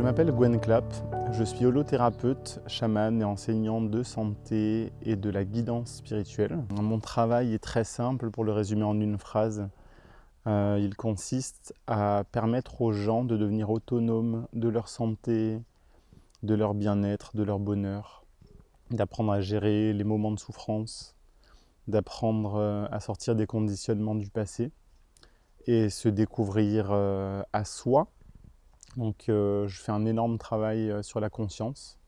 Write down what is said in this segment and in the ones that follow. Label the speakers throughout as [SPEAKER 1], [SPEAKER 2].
[SPEAKER 1] Je m'appelle Gwen Clapp, je suis holothérapeute, chaman et enseignante de santé et de la guidance spirituelle. Mon travail est très simple pour le résumer en une phrase. Euh, il consiste à permettre aux gens de devenir autonomes de leur santé, de leur bien-être, de leur bonheur, d'apprendre à gérer les moments de souffrance, d'apprendre euh, à sortir des conditionnements du passé et se découvrir euh, à soi donc euh, je fais un énorme travail euh, sur la conscience.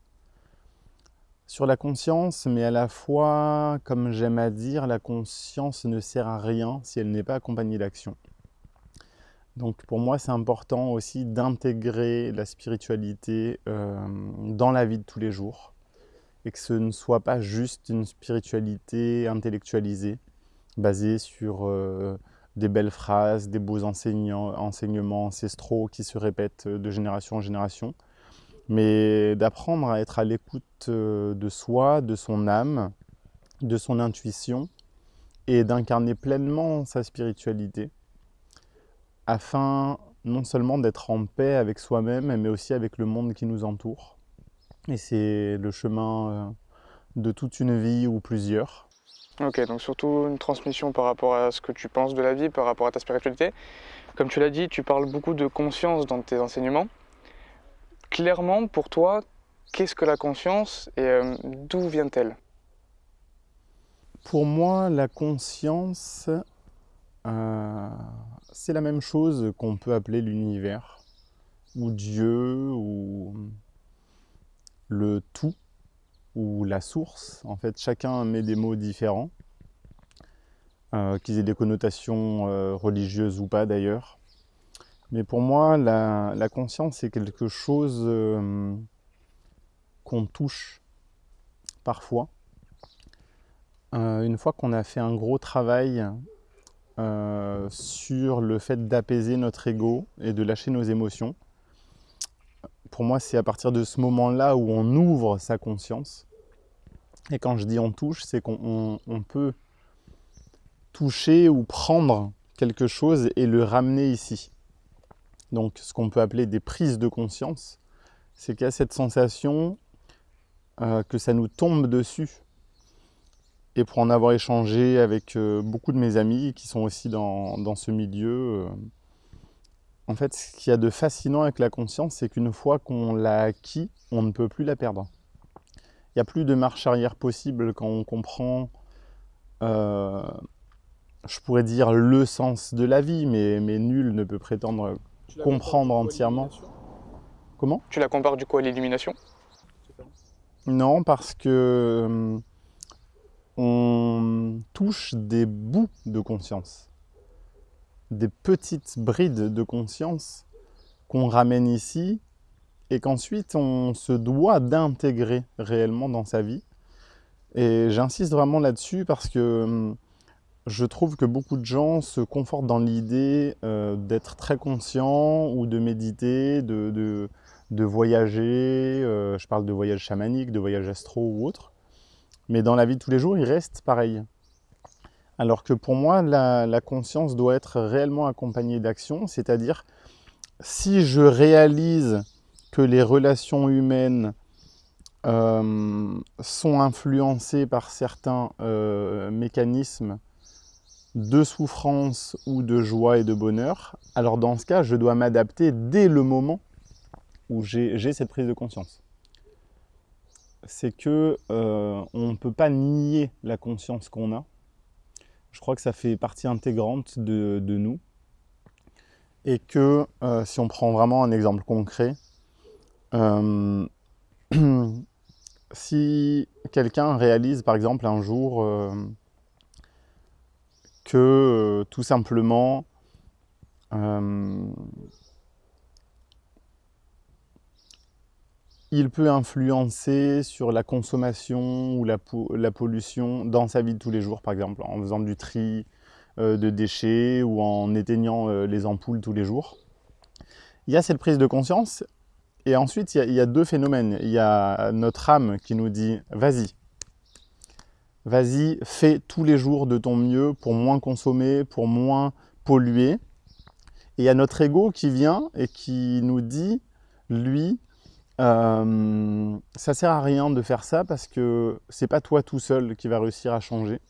[SPEAKER 1] Sur la conscience, mais à la fois, comme j'aime à dire, la conscience ne sert à rien si elle n'est pas accompagnée d'action. Donc pour moi, c'est important aussi d'intégrer la spiritualité euh, dans la vie de tous les jours et que ce ne soit pas juste une spiritualité intellectualisée, basée sur des belles phrases, des beaux enseignements ancestraux qui se répètent de génération en génération, mais d'apprendre à être à l'écoute euh, de soi, de son âme, de son intuition, et d'incarner pleinement sa spiritualité, afin non seulement d'être en paix avec soi-même, mais aussi avec le monde qui nous entoure. Et c'est le chemin euh, de toute une vie ou plusieurs.
[SPEAKER 2] Ok, donc surtout une transmission par rapport à ce que tu penses de la vie, par rapport à ta spiritualité. Comme tu l'as dit, tu parles beaucoup de conscience dans tes enseignements. Clairement, pour toi, qu'est-ce que la conscience et euh, d'où vient-elle?
[SPEAKER 1] Pour moi, la conscience, euh, c'est la même chose qu'on peut appeler l'univers, ou Dieu, ou le tout ou la source. En fait, chacun met des mots différents, euh, qu'ils aient des connotations euh, religieuses ou pas d'ailleurs. Mais pour moi, la, conscience, c'est quelque chose euh, qu'on touche parfois. une fois qu'on a fait un gros travail sur le fait d'apaiser notre ego et de lâcher nos émotions, pour moi, c'est à partir de ce moment-là où on ouvre sa conscience. Et quand je dis on touche, c'est qu'on peut toucher ou prendre quelque chose et le ramener ici. Donc ce qu'on peut appeler des prises de conscience, c'est qu'il y a cette sensation euh, que ça nous tombe dessus. Et pour en avoir échangé avec euh, beaucoup de mes amis qui sont aussi dans, ce milieu, euh, en fait, ce qu'il y a de fascinant avec la conscience, c'est qu'une fois qu'on l'a acquis, on ne peut plus la perdre. Il n'y a plus de marche arrière possible quand on comprend, euh, je pourrais dire, le sens de la vie, mais, mais nul ne peut prétendre comprendre entièrement. Comment?
[SPEAKER 2] Tu la compares du coup à l'illumination?
[SPEAKER 1] Non, parce que euh, on touche des bouts de conscience des petites brides de conscience qu'on ramène ici et qu'ensuite on se doit d'intégrer réellement dans sa vie. Et j'insiste vraiment là-dessus parce que hum, je trouve que beaucoup de gens se confortent dans l'idée euh, d'être très conscient ou de méditer, de, de, voyager, euh, je parle de voyage chamanique, de voyage astro ou autre, mais dans la vie de tous les jours, il reste pareil. Alors que pour moi, la, conscience doit être réellement accompagnée d'action, c'est-à-dire si je réalise que les relations humaines euh, sont influencées par certains euh, mécanismes de souffrance ou de joie et de bonheur, alors dans ce cas, je dois m'adapter dès le moment où j'ai cette prise de conscience. C'est que euh, on ne peut pas nier la conscience qu'on a, je crois que ça fait partie intégrante de, nous. Et que euh, si on prend vraiment un exemple concret, euh, si quelqu'un réalise par exemple un jour euh, que tout simplement il peut influencer sur la consommation ou la, pollution dans sa vie de tous les jours, par exemple, en faisant du tri euh, de déchets ou en éteignant euh, les ampoules tous les jours. Il y a cette prise de conscience, et ensuite il y, a, deux phénomènes. Il y a notre âme qui nous dit « vas-y, vas-y, fais tous les jours de ton mieux pour moins consommer, pour moins polluer ». Et il y a notre ego qui vient et qui nous dit lui, euh, ça sert à rien de faire ça parce que c'est pas toi tout seul qui va réussir à changer.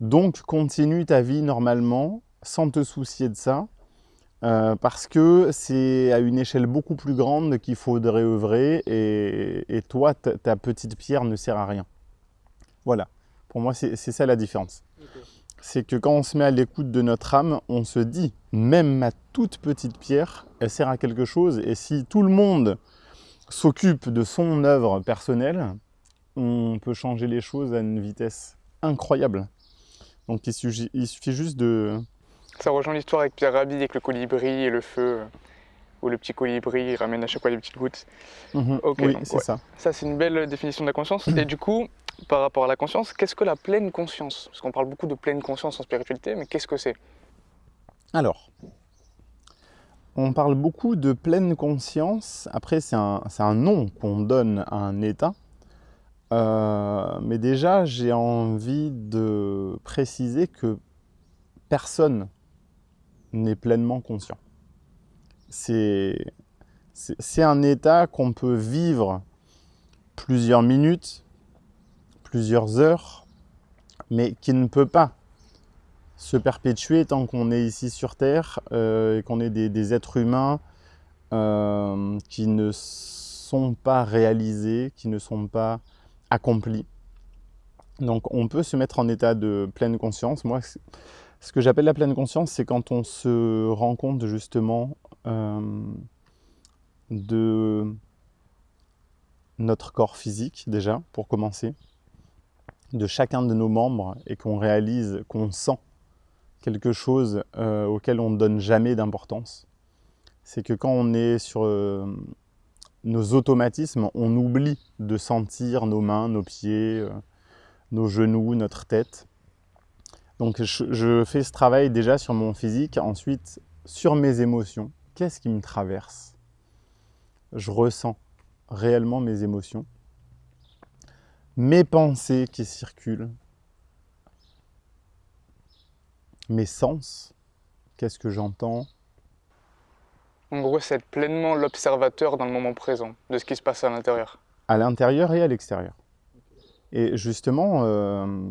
[SPEAKER 1] Donc continue ta vie normalement sans te soucier de ça euh, parce que c'est à une échelle beaucoup plus grande qu'il faudrait œuvrer et, toi, ta petite pierre ne sert à rien. Voilà, pour moi c'est ça la différence. C'est que quand on se met à l'écoute de notre âme, on se dit, même ma toute petite pierre, elle sert à quelque chose et si tout le monde s'occupe de son œuvre personnelle, on peut changer les choses à une vitesse incroyable. Donc il suffit, juste de...
[SPEAKER 2] Ça rejoint l'histoire avec Pierre Rabhi, avec le colibri et le feu, où le petit colibri ramène à chaque fois des petites gouttes.
[SPEAKER 1] Mhm. oui, c'est ça.
[SPEAKER 2] Ça, c'est une belle définition de la conscience. et du coup, par rapport à la conscience, qu'est-ce que la pleine conscience? Parce qu'on parle beaucoup de pleine conscience en spiritualité, mais qu'est-ce que c'est?
[SPEAKER 1] Alors, on parle beaucoup de pleine conscience. Après, c'est un, nom qu'on donne à un état. Euh, mais déjà, j'ai envie de préciser que personne n'est pleinement conscient. C'est un état qu'on peut vivre plusieurs minutes, plusieurs heures, mais qui ne peut pas se perpétuer tant qu'on est ici sur Terre euh, et qu'on est des, êtres humains euh, qui ne sont pas réalisés, qui ne sont pas accomplis. Donc on peut se mettre en état de pleine conscience. Moi, ce que j'appelle la pleine conscience, c'est quand on se rend compte justement euh, de notre corps physique déjà, pour commencer, de chacun de nos membres et qu'on réalise, qu'on sent quelque chose euh, auquel on ne donne jamais d'importance. C'est que quand on est sur euh, nos automatismes, on oublie de sentir nos mains, nos pieds, euh, nos genoux, notre tête. Donc je, je, fais ce travail déjà sur mon physique, ensuite sur mes émotions. Qu'est-ce qui me traverse? Je ressens réellement mes émotions. Mes pensées qui circulent, mes sens, qu'est-ce que j'entends?
[SPEAKER 2] En gros, c'est être pleinement l'observateur dans le moment présent de ce qui se passe à l'intérieur.
[SPEAKER 1] À l'intérieur et à l'extérieur. Et justement, euh,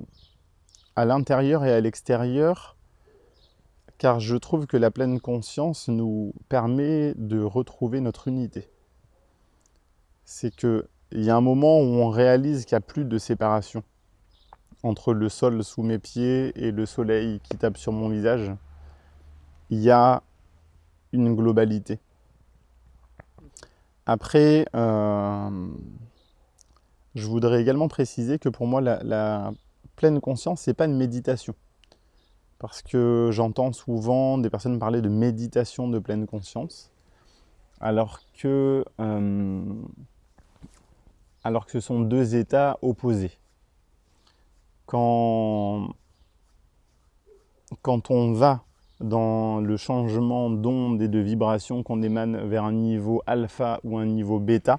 [SPEAKER 1] à l'intérieur et à l'extérieur, car je trouve que la pleine conscience nous permet de retrouver notre unité. C'est qu'il y a un moment où on réalise qu'il n'y a plus de séparation entre le sol sous mes pieds et le soleil qui tape sur mon visage, il y a une globalité. Après, euh, je voudrais également préciser que pour moi, la, pleine conscience, ce n'est pas une méditation. Parce que j'entends souvent des personnes parler de méditation de pleine conscience, alors que, euh, alors que ce sont deux états opposés. Quand, on va dans le changement d'onde et de vibration qu'on émane vers un niveau alpha ou un niveau bêta,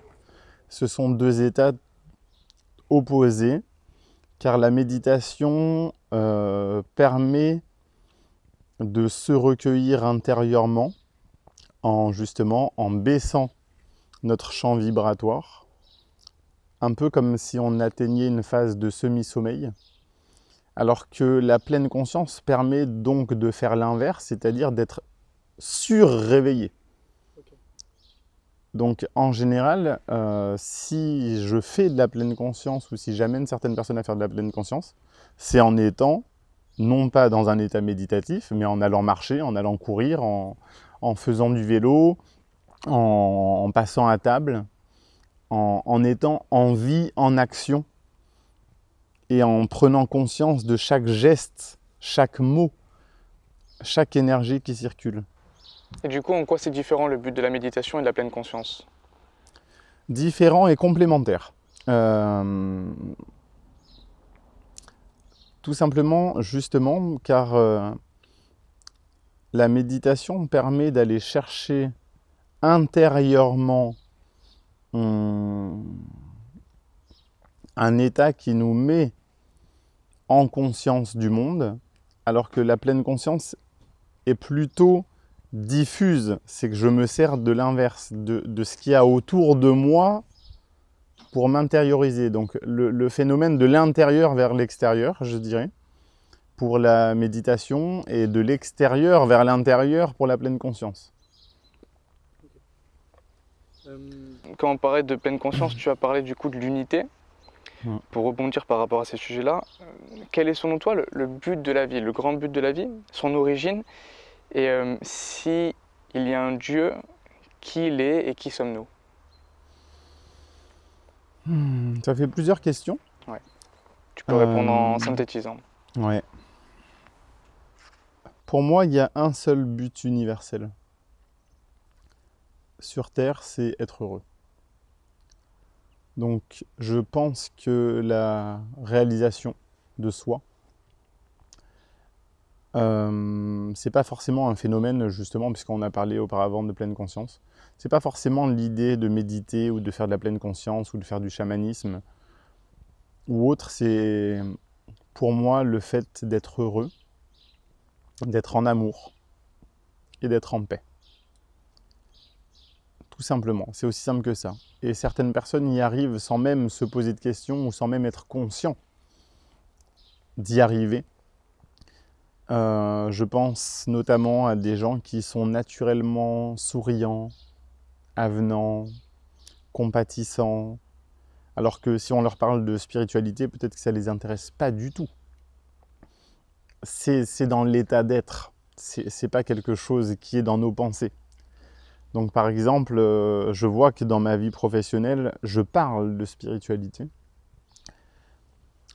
[SPEAKER 1] ce sont deux états opposés, car la méditation euh, permet de se recueillir intérieurement en justement en baissant notre champ vibratoire, un peu comme si on atteignait une phase de semi-sommeil alors que la pleine conscience permet donc de faire l'inverse, c'est-à-dire d'être surréveillé. Donc en général, euh, si je fais de la pleine conscience ou si j'amène certaines personnes à faire de la pleine conscience, c'est en étant non pas dans un état méditatif, mais en allant marcher, en allant courir, en, faisant du vélo, en, passant à table, en étant en vie, en action, et en prenant conscience de chaque geste, chaque mot, chaque énergie qui circule.
[SPEAKER 2] Et du coup, en quoi c'est différent le but de la méditation et de la pleine conscience?
[SPEAKER 1] Différent et complémentaire. Euh, tout simplement, justement, car euh, la méditation permet d'aller chercher intérieurement un état qui nous met en conscience du monde, alors que la pleine conscience est plutôt diffuse, c'est que je me sers de l'inverse, de, ce qu'il y a autour de moi pour m'intérioriser. Donc le, phénomène de l'intérieur vers l'extérieur, je dirais, pour la méditation, et de l'extérieur vers l'intérieur pour la pleine conscience.
[SPEAKER 2] Quand on parlait de pleine conscience, tu as parlé du coup de l'unité. Pour rebondir par rapport à ces sujets-là, euh, quel est selon toi le, but de la vie, le grand but de la vie, son origine Et euh, si il y a un Dieu, qui il est et qui sommes-nous?
[SPEAKER 1] Hmm, Ça fait plusieurs questions.
[SPEAKER 2] Ouais. Tu peux répondre en euh, synthétisant.
[SPEAKER 1] Ouais. Pour moi, il y a un seul but universel. Sur Terre, c'est être heureux. Donc je pense que la réalisation de soi, euh, c'est pas forcément un phénomène justement, puisqu'on a parlé auparavant de pleine conscience, c'est pas forcément l'idée de méditer ou de faire de la pleine conscience ou de faire du chamanisme ou autre, c'est pour moi le fait d'être heureux, d'être en amour et d'être en paix tout simplement. C'est aussi simple que ça. Et certaines personnes y arrivent sans même se poser de questions ou sans même être conscient d'y arriver. Euh, je pense notamment à des gens qui sont naturellement souriants, avenants, compatissants, alors que si on leur parle de spiritualité, peut-être que ça ne les intéresse pas du tout. C'est dans l'état d'être, c'est pas quelque chose qui est dans nos pensées. Donc par exemple, euh, je vois que dans ma vie professionnelle, je parle de spiritualité.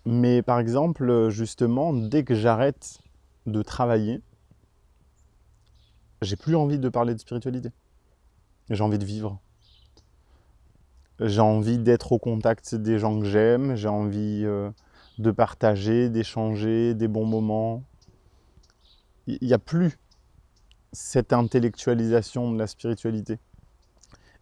[SPEAKER 1] Mais par exemple, justement, dès que j'arrête de travailler, j'ai plus envie de parler de spiritualité. J'ai envie de vivre. J'ai envie d'être au contact des gens que j'aime, j'ai envie euh, de partager, d'échanger des bons moments. Il n'y a plus cette intellectualisation de la spiritualité.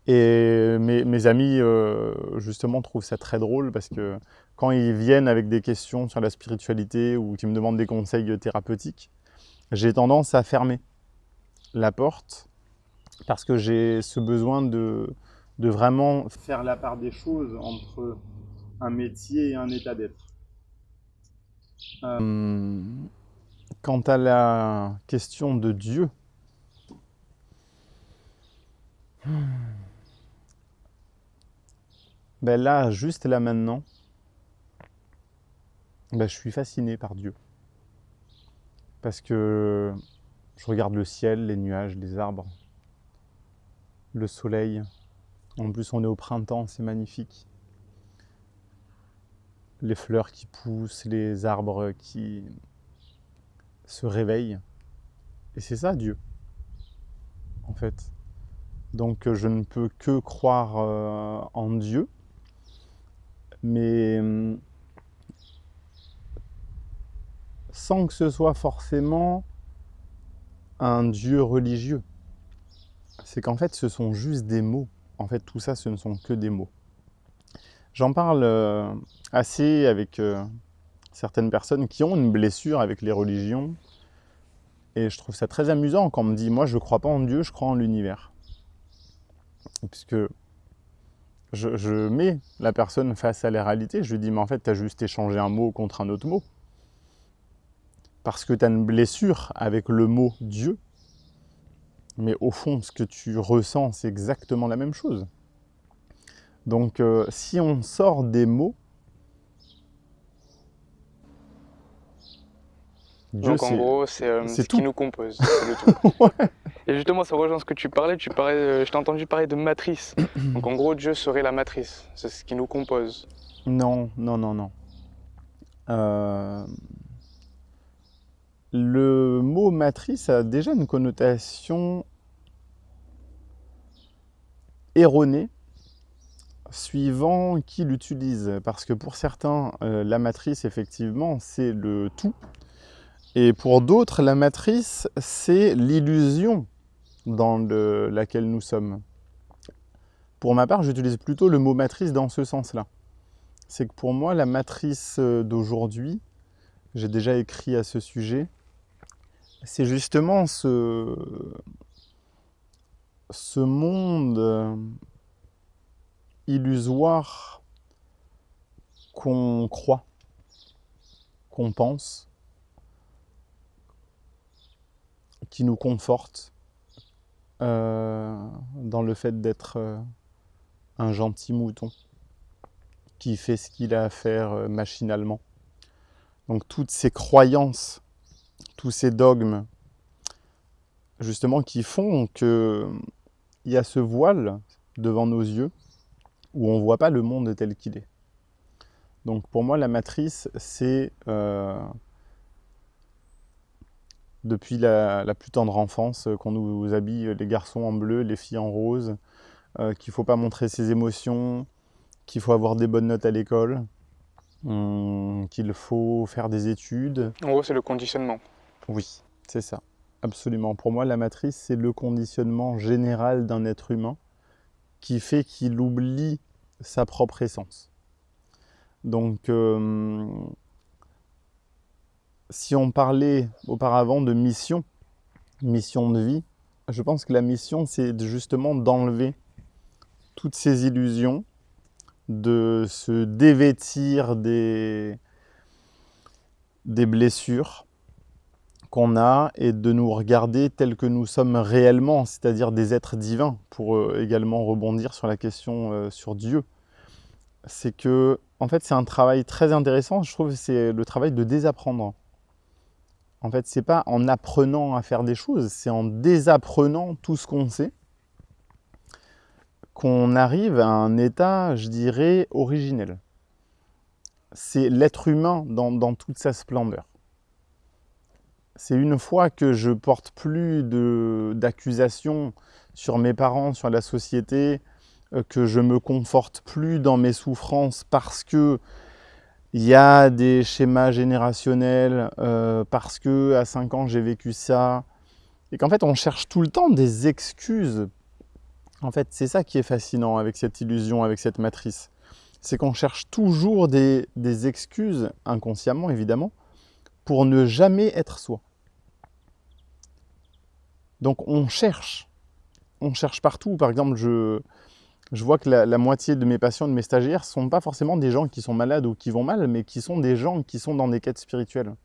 [SPEAKER 1] Et mes, amis, euh, justement, trouvent ça très drôle parce que quand ils viennent avec des questions sur la spiritualité ou qu'ils me demandent des conseils thérapeutiques, j'ai tendance à fermer la porte parce que j'ai ce besoin de, de vraiment faire la part des choses entre un métier et un état d'être. Euh, quant à la question de Dieu, ben là, juste là maintenant, ben je suis fasciné par Dieu. Parce que je regarde le ciel, les nuages, les arbres, le soleil. En plus, on est au printemps, c'est magnifique. Les fleurs qui poussent, les arbres qui se réveillent. Et c'est ça, Dieu, en fait. Donc euh, je ne peux que croire euh, en Dieu. Mais hum, sans que ce soit forcément un Dieu religieux. C'est qu'en fait, ce sont juste des mots. En fait, tout ça, ce ne sont que des mots. J'en parle euh, assez avec certaines personnes qui ont une blessure avec les religions. Et je trouve ça très amusant quand on me dit « moi, je ne crois pas en Dieu, je crois en l'univers » puisque je, mets la personne face à la réalité, je lui dis, mais en fait, tu as juste échangé un mot contre un autre mot. Parce que tu as une blessure avec le mot Dieu, mais au fond, ce que tu ressens, c'est exactement la même chose. Donc, euh, si on sort des mots,
[SPEAKER 2] Dieu, Donc en gros, c'est euh, ce qui nous compose, le tout. Et justement, ça rejoint ce que tu parlais, tu parlais euh, je t'ai entendu parler de matrice. Donc en gros, Dieu serait la matrice, c'est ce qui nous compose.
[SPEAKER 1] Non, non, non, non. Euh, le mot matrice a déjà une connotation erronée suivant qui l'utilise. Parce que pour certains, la matrice, effectivement, c'est le tout. Et pour d'autres, la matrice, c'est l'illusion dans laquelle nous sommes. Pour ma part, j'utilise plutôt le mot matrice dans ce sens-là. C'est que pour moi, la matrice euh, d'aujourd'hui, j'ai déjà écrit à ce sujet, c'est justement ce, monde euh, illusoire qu'on croit, qu'on pense, qui nous conforte euh, dans le fait d'être euh, un gentil mouton qui fait ce qu'il a à faire euh, machinalement. Donc toutes ces croyances, tous ces dogmes, justement, qui font qu'il y a ce voile devant nos yeux où on ne voit pas le monde tel qu'il est. Donc pour moi, la matrice, c'est depuis la, plus tendre enfance, euh, qu'on nous habille euh, les garçons en bleu, les filles en rose, euh, qu'il ne faut pas montrer ses émotions, qu'il faut avoir des bonnes notes à l'école, hum, qu'il faut faire des études.
[SPEAKER 2] En gros, c'est le conditionnement.
[SPEAKER 1] Oui, c'est ça, absolument. Pour moi, la matrice, c'est le conditionnement général d'un être humain qui fait qu'il oublie sa propre essence. Donc, si on parlait auparavant de mission, mission de vie, je pense que la mission, c'est justement d'enlever toutes ces illusions, de se dévêtir des, des blessures qu'on a et de nous regarder tels que nous sommes réellement, c'est-à-dire des êtres divins, pour euh, également rebondir sur la question euh, sur Dieu. C'est que, en fait, c'est un travail très intéressant, je trouve, c'est le travail de désapprendre. En fait, c'est pas en apprenant à faire des choses, c'est en désapprenant tout ce qu'on sait qu'on arrive à un état, je dirais, originel. C'est l'être humain dans, toute sa splendeur. C'est une fois que je porte plus d'accusations sur mes parents, sur la société, euh, que je me conforte plus dans mes souffrances parce que il y a des schémas générationnels euh, parce que à 5 ans j'ai vécu ça. Et qu'en fait on cherche tout le temps des excuses. En fait c'est ça qui est fascinant avec cette illusion, avec cette matrice. C'est qu'on cherche toujours des, des excuses, inconsciemment évidemment, pour ne jamais être soi. Donc on cherche. On cherche partout. Par exemple, je, je vois que la, moitié de mes patients, de mes stagiaires, ne sont pas forcément des gens qui sont malades ou qui vont mal, mais qui sont des gens qui sont dans des quêtes spirituelles.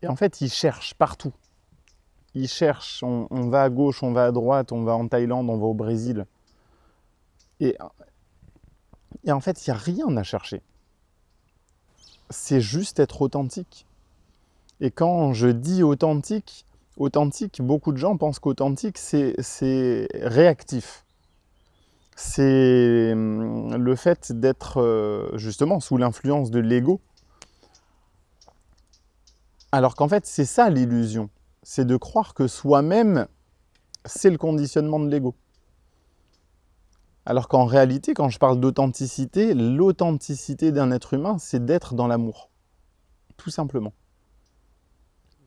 [SPEAKER 1] Et en fait, ils cherchent partout. Ils cherchent, on, va à gauche, on va à droite, on va en Thaïlande, on va au Brésil. Et, et en fait, il n'y a rien à chercher. C'est juste être authentique. Et quand je dis authentique, authentique, beaucoup de gens pensent qu'authentique, c'est réactif c'est hum, le fait d'être euh, justement sous l'influence de l'ego. Alors qu'en fait, c'est ça l'illusion. C'est de croire que soi-même, c'est le conditionnement de l'ego. Alors qu'en réalité, quand je parle d'authenticité, l'authenticité d'un être humain, c'est d'être dans l'amour. Tout simplement.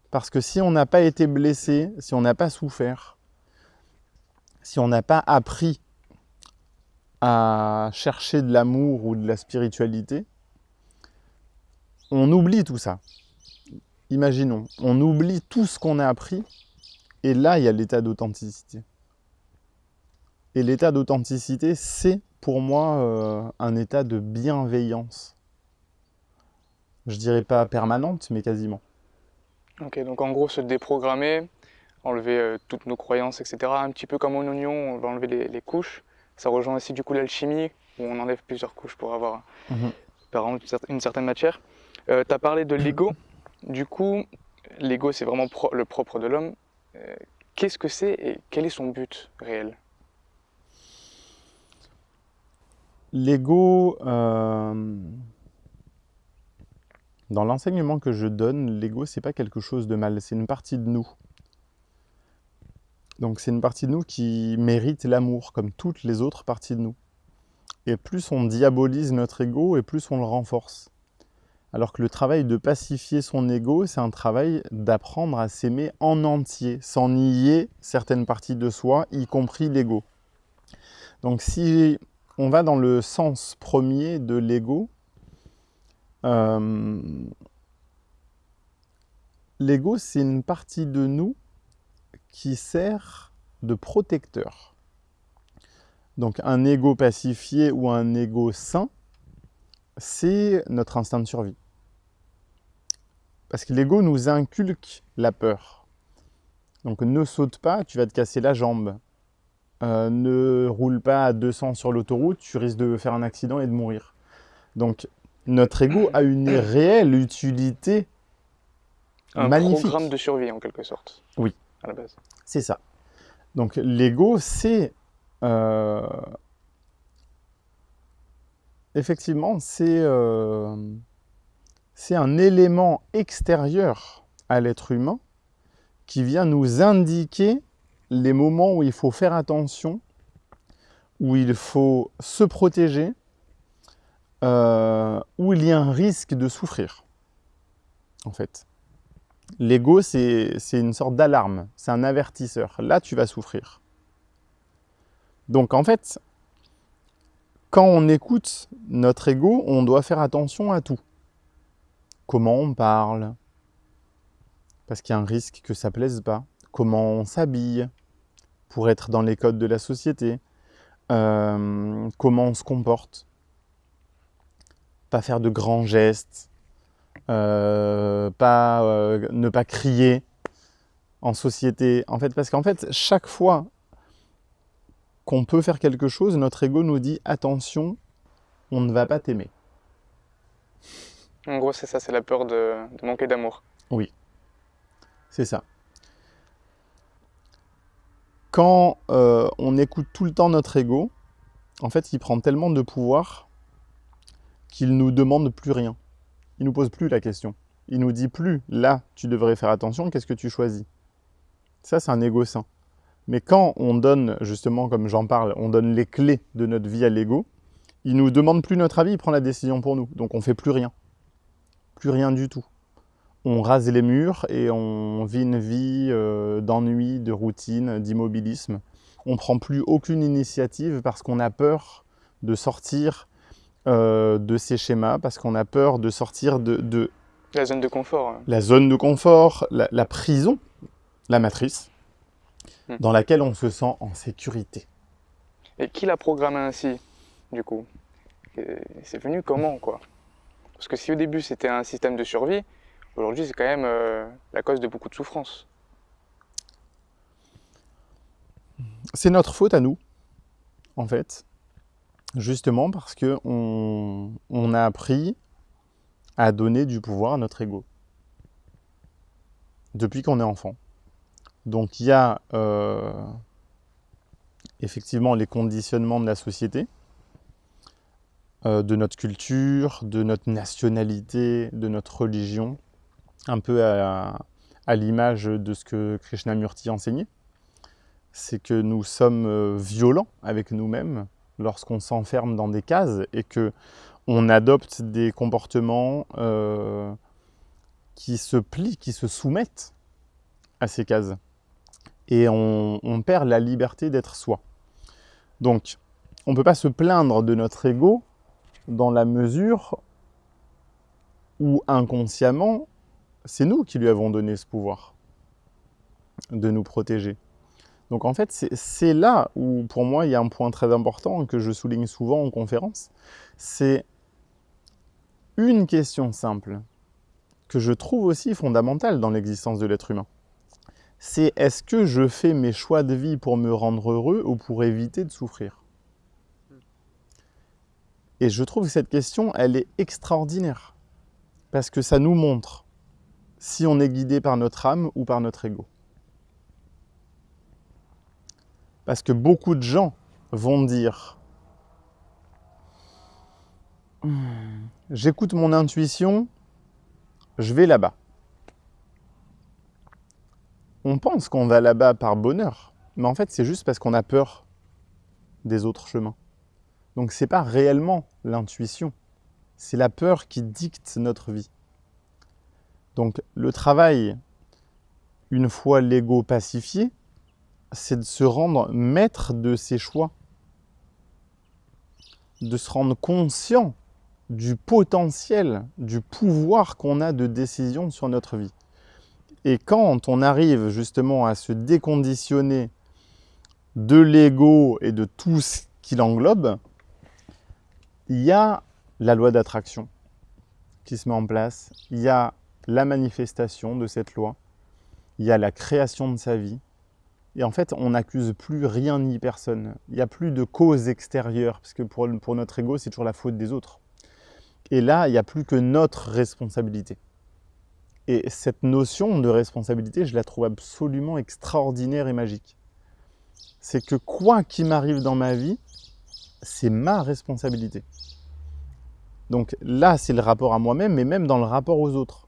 [SPEAKER 1] Parce que si on n'a pas été blessé, si on n'a pas souffert, si on n'a pas appris à chercher de l'amour ou de la spiritualité, on oublie tout ça. Imaginons, on oublie tout ce qu'on a appris, et là, il y a l'état d'authenticité. Et l'état d'authenticité, c'est pour moi euh, un état de bienveillance. Je dirais pas permanente, mais quasiment.
[SPEAKER 2] Ok, donc en gros, se déprogrammer, enlever euh, toutes nos croyances, etc. Un petit peu comme un oignon, on va enlever les couches ça rejoint aussi du coup l'alchimie, où on enlève plusieurs couches pour avoir mhm. par exemple, une certaine matière. Euh, tu as parlé de l'ego. Du coup, l'ego, c'est vraiment le propre de l'homme. Euh, qu'est-ce que c'est et quel est son but réel?
[SPEAKER 1] L'ego, euh, dans l'enseignement que je donne, l'ego, c'est pas quelque chose de mal, c'est une partie de nous. Donc c'est une partie de nous qui mérite l'amour, comme toutes les autres parties de nous. Et plus on diabolise notre ego, et plus on le renforce. Alors que le travail de pacifier son ego, c'est un travail d'apprendre à s'aimer en entier, sans nier certaines parties de soi, y compris l'ego. Donc si on va dans le sens premier de l'ego, euh, l'ego c'est une partie de nous qui sert de protecteur. Donc un ego pacifié ou un ego sain, c'est notre instinct de survie. Parce que l'ego nous inculque la peur. Donc ne saute pas, tu vas te casser la jambe. Euh, ne roule pas à 200 sur l'autoroute, tu risques de faire un accident et de mourir. Donc notre ego a une réelle utilité
[SPEAKER 2] un
[SPEAKER 1] magnifique.
[SPEAKER 2] programme de survie en quelque sorte.
[SPEAKER 1] Oui. C'est ça. Donc l'ego, c'est... euh, Effectivement, c'est euh, c'est un élément extérieur à l'être humain qui vient nous indiquer les moments où il faut faire attention, où il faut se protéger, euh, où il y a un risque de souffrir, en fait. L'ego, c'est une sorte d'alarme, c'est un avertisseur. Là, tu vas souffrir. Donc, en fait, quand on écoute notre ego, on doit faire attention à tout. Comment on parle, parce qu'il y a un risque que ça plaise pas. Comment on s'habille, pour être dans les codes de la société. Euh, comment on se comporte? Pas faire de grands gestes, euh, pas, euh, ne pas crier en société. En fait, parce qu'en fait, chaque fois qu'on peut faire quelque chose, notre ego nous dit attention, on ne va pas t'aimer.
[SPEAKER 2] En gros, c'est ça, c'est la peur de, de manquer d'amour.
[SPEAKER 1] C'est ça. Quand euh, on écoute tout le temps notre ego, en fait, il prend tellement de pouvoir qu'il nous demande plus rien. Il nous pose plus la question. Il nous dit plus, là, tu devrais faire attention, qu'est-ce que tu choisis? Ça, c'est un ego sain. Mais quand on donne, justement, comme j'en parle, on donne les clés de notre vie à l'ego, il nous demande plus notre avis, il prend la décision pour nous. Donc on fait plus rien. Plus rien du tout. On rase les murs et on vit une vie euh, d'ennui, de routine, d'immobilisme. On prend plus aucune initiative parce qu'on a peur de sortir euh, de ces schémas, parce qu'on a peur de sortir de, de
[SPEAKER 2] La zone de confort. hein.
[SPEAKER 1] la zone de confort, la, la prison, la matrice,
[SPEAKER 2] Hmm.
[SPEAKER 1] dans laquelle on se sent en sécurité.
[SPEAKER 2] Et qui l'a programmé ainsi, du coup? C'est venu comment, quoi? Parce que si au début c'était un système de survie, aujourd'hui c'est quand même euh, la cause de beaucoup de souffrance.
[SPEAKER 1] C'est notre faute à nous, en fait, justement parce que on, on a appris à donner du pouvoir à notre ego depuis qu'on est enfant. Donc il y a euh, effectivement les conditionnements de la société, euh, de notre culture, de notre nationalité, de notre religion, un peu à, à l'image de ce que Krishnamurti enseignait. C'est que nous sommes euh, violents avec nous-mêmes lorsqu'on s'enferme dans des cases et que on adopte des comportements euh, qui se plient, qui se soumettent à ces cases. Et on, on perd la liberté d'être soi. Donc, on ne peut pas se plaindre de notre ego dans la mesure où inconsciemment, c'est nous qui lui avons donné ce pouvoir de nous protéger. Donc en fait, c'est- là où pour moi il y a un point très important que je souligne souvent en conférence, c'est une question simple que je trouve aussi fondamentale dans l'existence de l'être humain. C'est est-ce que je fais mes choix de vie pour me rendre heureux ou pour éviter de souffrir? Et je trouve que cette question, elle est extraordinaire parce que ça nous montre si on est guidé par notre âme ou par notre ego. Parce que beaucoup de gens vont dire J'écoute mon intuition, je vais là-bas. On pense qu'on va là-bas par bonheur, mais en fait, c'est juste parce qu'on a peur des autres chemins. Donc, ce n'est pas réellement l'intuition, c'est la peur qui dicte notre vie. Donc, le travail, une fois l'ego pacifié, c'est de se rendre maître de ses choix, de se rendre conscient du potentiel, du pouvoir qu'on a de décision sur notre vie. Et quand on arrive justement à se déconditionner de l'ego et de tout ce qui l'englobe, il y a la loi d'attraction qui se met en place, il y a la manifestation de cette loi, il y a la création de sa vie, et en fait, on n'accuse plus rien ni personne. Il n'y a plus de cause extérieure, parce que pour, pour notre ego, c'est toujours la faute des autres. Et là, il n'y a plus que notre responsabilité. Et cette notion de responsabilité, je la trouve absolument extraordinaire et magique. C'est que quoi qu'il m'arrive dans ma vie, c'est ma responsabilité. Donc là, c'est le rapport à moi-même, mais même dans le rapport aux autres.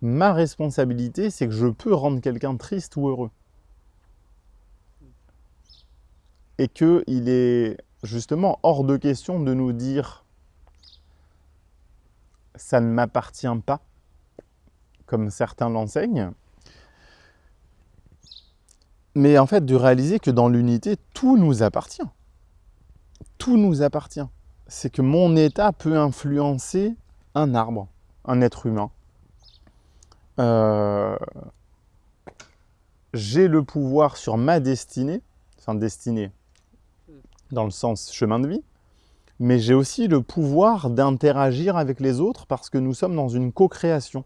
[SPEAKER 1] Ma responsabilité, c'est que je peux rendre quelqu'un triste ou heureux. Et qu'il est justement hors de question de nous dire « ça ne m'appartient pas », comme certains l'enseignent, mais en fait de réaliser que dans l'unité, tout nous appartient. Tout nous appartient c'est que mon état peut influencer un arbre, un être humain. Euh, j'ai le pouvoir sur ma destinée, enfin destinée dans le sens chemin de vie, mais j'ai aussi le pouvoir d'interagir avec les autres parce que nous sommes dans une co-création.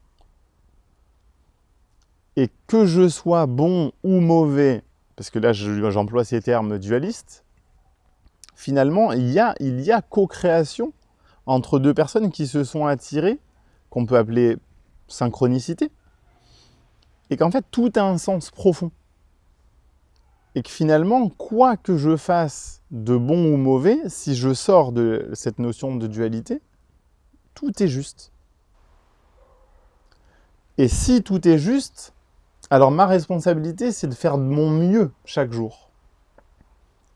[SPEAKER 1] Et que je sois bon ou mauvais, parce que là j'emploie ces termes dualistes, finalement, il y a, co-création entre deux personnes qui se sont attirées, qu'on peut appeler synchronicité, et qu'en fait, tout a un sens profond. Et que finalement, quoi que je fasse de bon ou mauvais, si je sors de cette notion de dualité, tout est juste. Et si tout est juste, alors ma responsabilité, c'est de faire de mon mieux chaque jour.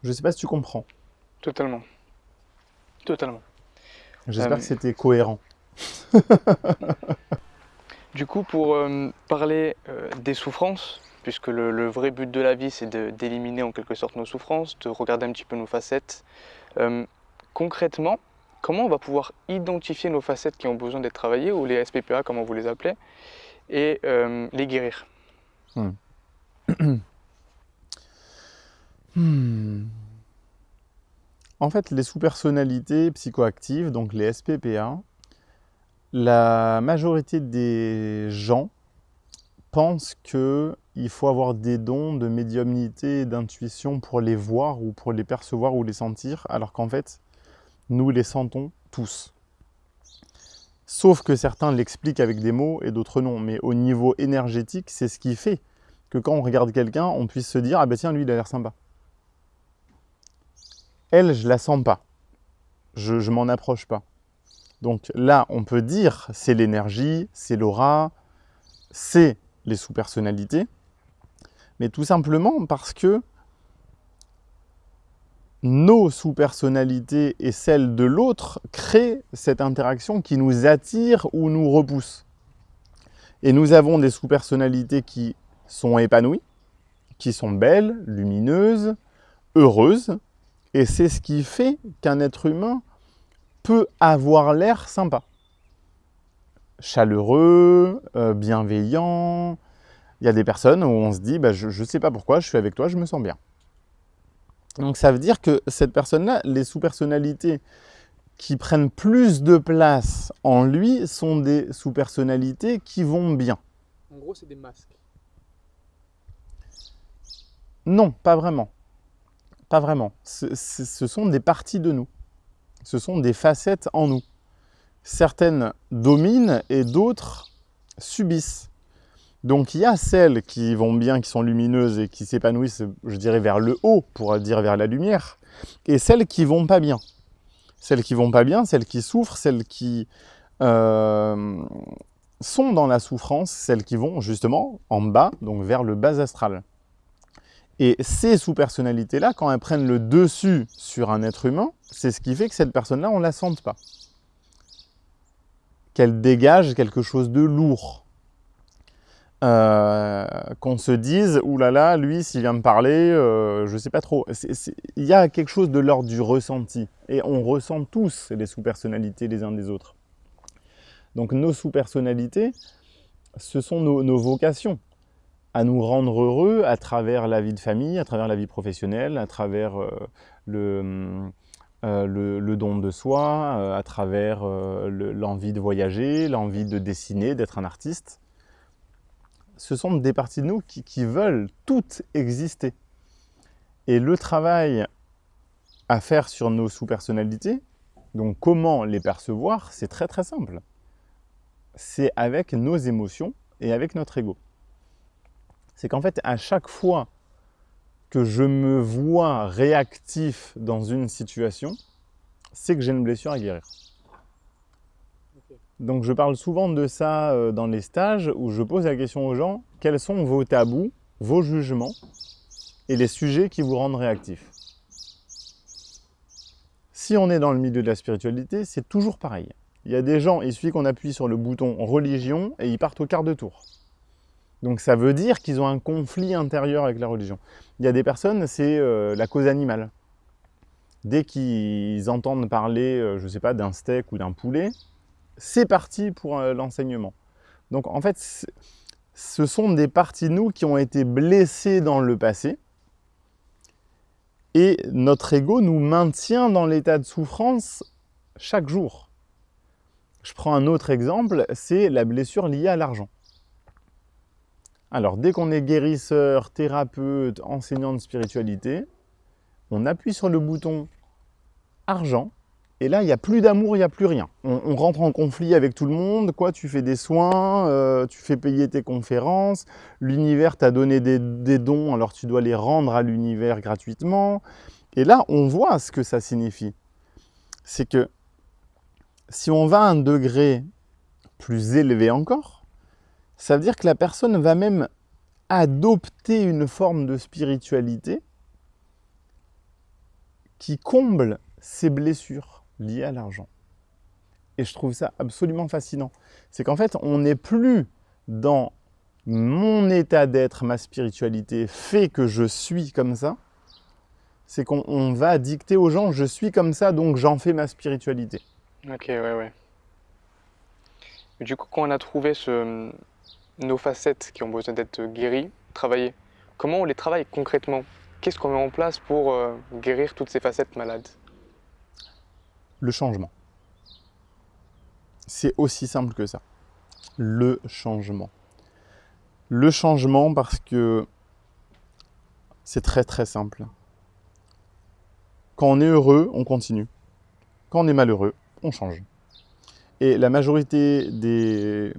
[SPEAKER 1] Je ne sais pas si tu comprends.
[SPEAKER 2] Totalement. Totalement.
[SPEAKER 1] J'espère euh, que c'était cohérent.
[SPEAKER 2] du coup, pour euh, parler euh, des souffrances, puisque le, vrai but de la vie, c'est d'éliminer en quelque sorte nos souffrances, de regarder un petit peu nos facettes, concrètement, comment on va pouvoir identifier nos facettes qui ont besoin d'être travaillées, ou les SPPA, comme vous les appelez, et les guérir? Hmm.
[SPEAKER 1] Hmm. En fait, les sous-personnalités psychoactives, donc les SPPA, la majorité des gens pensent qu'il faut avoir des dons de médiumnité et d'intuition pour les voir ou pour les percevoir ou les sentir, alors qu'en fait, nous les sentons tous. Sauf que certains l'expliquent avec des mots et d'autres non. Mais au niveau énergétique, c'est ce qui fait que quand on regarde quelqu'un, on puisse se dire « Ah ben tiens, lui, il a l'air sympa » elle, je la sens pas. Je, je m'en approche pas. Donc là, on peut dire c'est l'énergie, c'est l'aura, c'est les sous-personnalités, mais tout simplement parce que nos sous-personnalités et celles de l'autre créent cette interaction qui nous attire ou nous repousse. Et nous avons des sous-personnalités qui sont épanouies, qui sont belles, lumineuses, heureuses, et c'est ce qui fait qu'un être humain peut avoir l'air sympa. Chaleureux, euh, bienveillant. Il y a des personnes où on se dit bah, je ne sais pas pourquoi, je suis avec toi, je me sens bien ». Donc ça veut dire que cette personne-là, les sous-personnalités qui prennent plus de place en lui sont des sous-personnalités qui vont bien.
[SPEAKER 2] En gros, c'est des masques.
[SPEAKER 1] Non, pas vraiment. Pas vraiment. Ce, sont des parties de nous. Ce sont des facettes en nous. Certaines dominent et d'autres subissent. Donc il y a celles qui vont bien, qui sont lumineuses et qui s'épanouissent, je dirais, vers le haut, pour dire vers la lumière, et celles qui vont pas bien. Celles qui vont pas bien, celles qui souffrent, celles qui euh, sont dans la souffrance, celles qui vont justement en bas, donc vers le bas astral. Et ces sous-personnalités-là, quand elles prennent le dessus sur un être humain, c'est ce qui fait que cette personne-là, on ne la sente pas. Qu'elle dégage quelque chose de lourd. Euh, qu'on se dise, oulala, lui, s'il vient me parler, euh, je ne sais pas trop. Il y a quelque chose de l'ordre du ressenti. Et on ressent tous les sous-personnalités les uns des autres. Donc nos sous-personnalités, ce sont nos vocations à nous rendre heureux à travers la vie de famille, à travers la vie professionnelle, à travers euh, le, euh, le, don de soi, euh, à travers euh, l'envie de voyager, l'envie de dessiner, d'être un artiste. Ce sont des parties de nous qui, veulent toutes exister. Et le travail à faire sur nos sous-personnalités, donc comment les percevoir, c'est très très simple. C'est avec nos émotions et avec notre ego. C'est qu'en fait, à chaque fois que je me vois réactif dans une situation, c'est que j'ai une blessure à guérir. Donc je parle souvent de ça euh, dans les stages où je pose la question aux gens, quels sont vos tabous, vos jugements et les sujets qui vous rendent réactif? Si on est dans le milieu de la spiritualité, c'est toujours pareil. Il y a des gens, il suffit qu'on appuie sur le bouton religion et ils partent au quart de tour. Donc ça veut dire qu'ils ont un conflit intérieur avec la religion. Il y a des personnes, c'est euh, la cause animale. Dès qu'ils entendent parler, euh, je ne sais pas, d'un steak ou d'un poulet, c'est parti pour euh, l'enseignement. Donc en fait, ce sont des parties de nous qui ont été blessées dans le passé, et notre ego nous maintient dans l'état de souffrance chaque jour. Je prends un autre exemple, c'est la blessure liée à l'argent. Alors, dès qu'on est guérisseur, thérapeute, enseignant de spiritualité, on appuie sur le bouton argent, et là, il n'y a plus d'amour, il n'y a plus rien. On, rentre en conflit avec tout le monde, quoi, tu fais des soins, euh, tu fais payer tes conférences, l'univers t'a donné des, des, dons, alors tu dois les rendre à l'univers gratuitement. Et là, on voit ce que ça signifie. C'est que si on va à un degré plus élevé encore, ça veut dire que la personne va même adopter une forme de spiritualité qui comble ses blessures liées à l'argent. Et je trouve ça absolument fascinant. C'est qu'en fait, on n'est plus dans mon état d'être, ma spiritualité fait que je suis comme ça. C'est qu'on va dicter aux gens, je suis comme ça, donc j'en fais ma spiritualité.
[SPEAKER 2] Ok, ouais, ouais. Du coup, quand on a trouvé ce, nos facettes qui ont besoin d'être guéries, travaillées, comment on les travaille concrètement? Qu'est-ce qu'on met en place pour euh, guérir toutes ces facettes malades?
[SPEAKER 1] Le changement. C'est aussi simple que ça. Le changement. Le changement parce que c'est très très simple. Quand on est heureux, on continue. Quand on est malheureux, on change. Et la majorité des,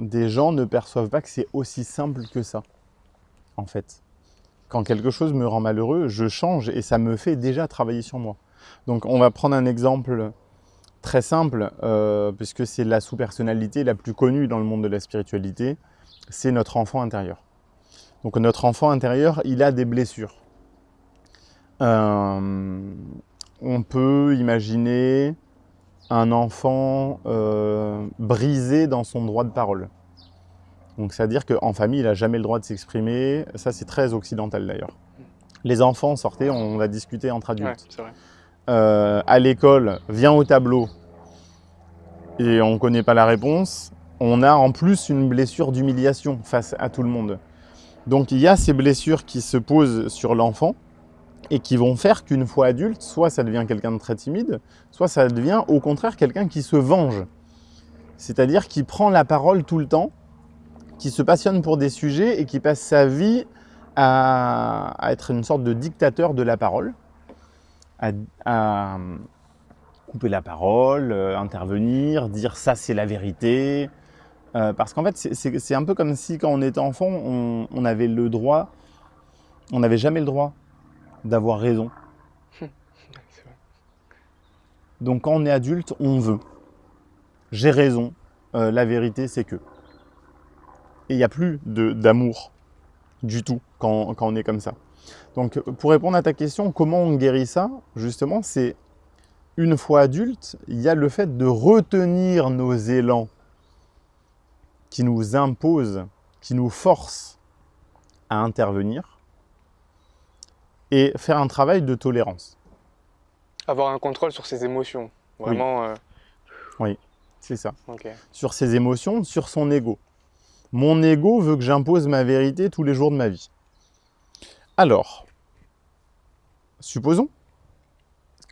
[SPEAKER 1] des gens ne perçoivent pas que c'est aussi simple que ça, en fait. Quand quelque chose me rend malheureux, je change et ça me fait déjà travailler sur moi. Donc on va prendre un exemple très simple, euh, puisque c'est la sous-personnalité la plus connue dans le monde de la spiritualité, c'est notre enfant intérieur. Donc notre enfant intérieur, il a des blessures. Euh, on peut imaginer un enfant euh, brisé dans son droit de parole. Donc c'est-à-dire qu'en famille, il n'a jamais le droit de s'exprimer. Ça, c'est très occidental d'ailleurs. Les enfants, sortaient, on va discuter entre adultes. Euh, à l'école, vient au tableau et on ne connaît pas la réponse. On a en plus une blessure d'humiliation face à tout le monde. Donc il y a ces blessures qui se posent sur l'enfant et qui vont faire qu'une fois adulte, soit ça devient quelqu'un de très timide, soit ça devient au contraire quelqu'un qui se venge. C'est-à-dire qui prend la parole tout le temps, qui se passionne pour des sujets et qui passe sa vie à, être une sorte de dictateur de la parole, à, couper la parole, euh, intervenir, dire ça c'est la vérité. Euh, parce qu'en fait, c'est un peu comme si quand on était enfant, on, on avait le droit, on n'avait jamais le droit d'avoir raison. Donc quand on est adulte, on veut. J'ai raison, euh, la vérité c'est que. Et il n'y a plus d'amour du tout quand, quand, on est comme ça. Donc pour répondre à ta question, comment on guérit ça Justement, c'est une fois adulte, il y a le fait de retenir nos élans qui nous imposent, qui nous forcent à intervenir et faire un travail de tolérance.
[SPEAKER 2] Avoir un contrôle sur ses émotions, vraiment.
[SPEAKER 1] Oui, euh, oui c'est ça. Sur ses émotions, sur son ego. Mon ego veut que j'impose ma vérité tous les jours de ma vie. Alors, supposons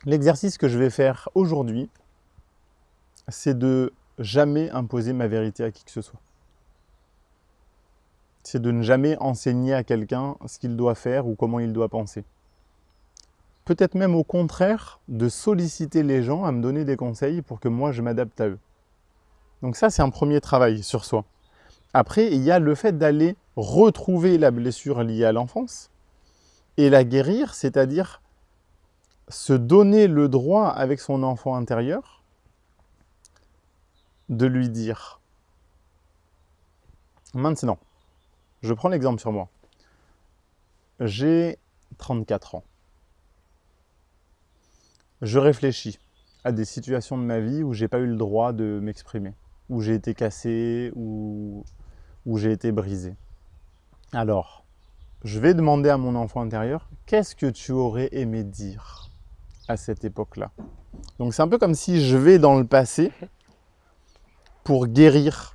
[SPEAKER 1] L'exercice que je vais faire aujourd'hui, c'est de jamais imposer ma vérité à qui que ce soit. C'est de ne jamais enseigner à quelqu'un ce qu'il doit faire ou comment il doit penser. Peut-être même au contraire, de solliciter les gens à me donner des conseils pour que moi je m'adapte à eux. Donc ça, c'est un premier travail sur soi. Après, il y a le fait d'aller retrouver la blessure liée à l'enfance et la guérir, c'est-à-dire se donner le droit avec son enfant intérieur de lui dire maintenant, je prends l'exemple sur moi, j'ai 34 ans, je réfléchis à des situations de ma vie où j'ai pas eu le droit de m'exprimer, où j'ai été cassé, ou où j'ai été brisé. Alors, je vais demander à mon enfant intérieur, qu'est-ce que tu aurais aimé dire à cette époque-là? Donc c'est un peu comme si je vais dans le passé pour guérir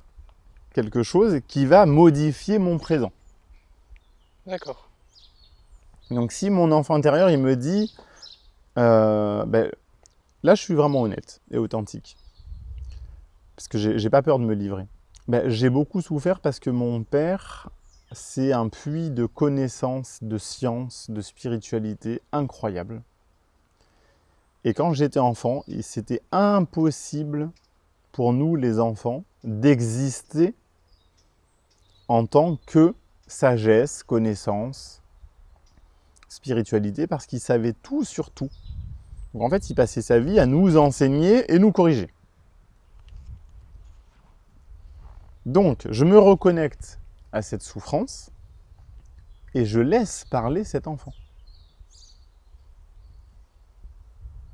[SPEAKER 1] quelque chose qui va modifier mon présent.
[SPEAKER 2] D'accord.
[SPEAKER 1] Donc si mon enfant intérieur, il me dit, euh, ben, là je suis vraiment honnête et authentique, parce que j'ai pas peur de me livrer. Ben, j'ai beaucoup souffert parce que mon père, c'est un puits de connaissances, de sciences, de spiritualité incroyable. Et quand j'étais enfant, c'était impossible pour nous les enfants d'exister en tant que sagesse, connaissance, spiritualité, parce qu'il savait tout sur tout. Donc en fait, il passait sa vie à nous enseigner et nous corriger. Donc, je me reconnecte à cette souffrance et je laisse parler cet enfant.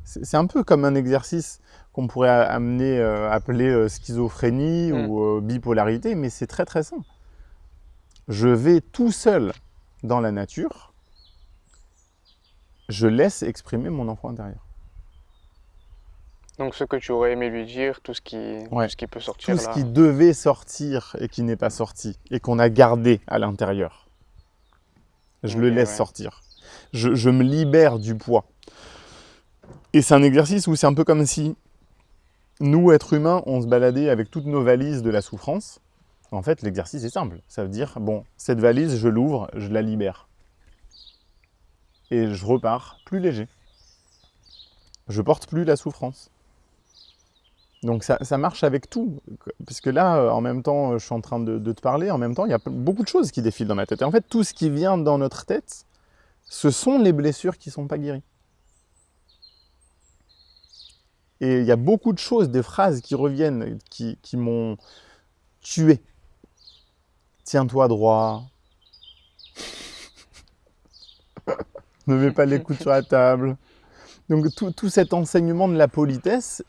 [SPEAKER 1] C'est un peu comme un exercice qu'on pourrait amener, euh, appeler euh, schizophrénie mm. ou euh, bipolarité, mais c'est très très simple. Je vais tout seul dans la nature, je laisse exprimer mon enfant intérieur.
[SPEAKER 2] Donc ce que tu aurais aimé lui dire, tout ce qui, ce qui peut sortir
[SPEAKER 1] Tout ce qui devait sortir et qui n'est pas sorti, et qu'on a gardé à l'intérieur. Je le laisse sortir. Je, je me libère du poids. Et c'est un exercice où c'est un peu comme si nous, êtres humains, on se baladait avec toutes nos valises de la souffrance. En fait, l'exercice est simple. Ça veut dire, bon, cette valise, je l'ouvre, je la libère. Et je repars plus léger. Je porte plus la souffrance. Donc ça, marche avec tout. Puisque là, en même temps, je suis en train de, de, te parler, en même temps, il y a beaucoup de choses qui défilent dans ma tête. Et en fait, tout ce qui vient dans notre tête, ce sont les blessures qui ne sont pas guéries. Et il y a beaucoup de choses, des phrases qui reviennent, qui, m'ont tué. Tiens-toi droit. ne mets pas les coups sur la table. Donc tout, cet enseignement de la politesse,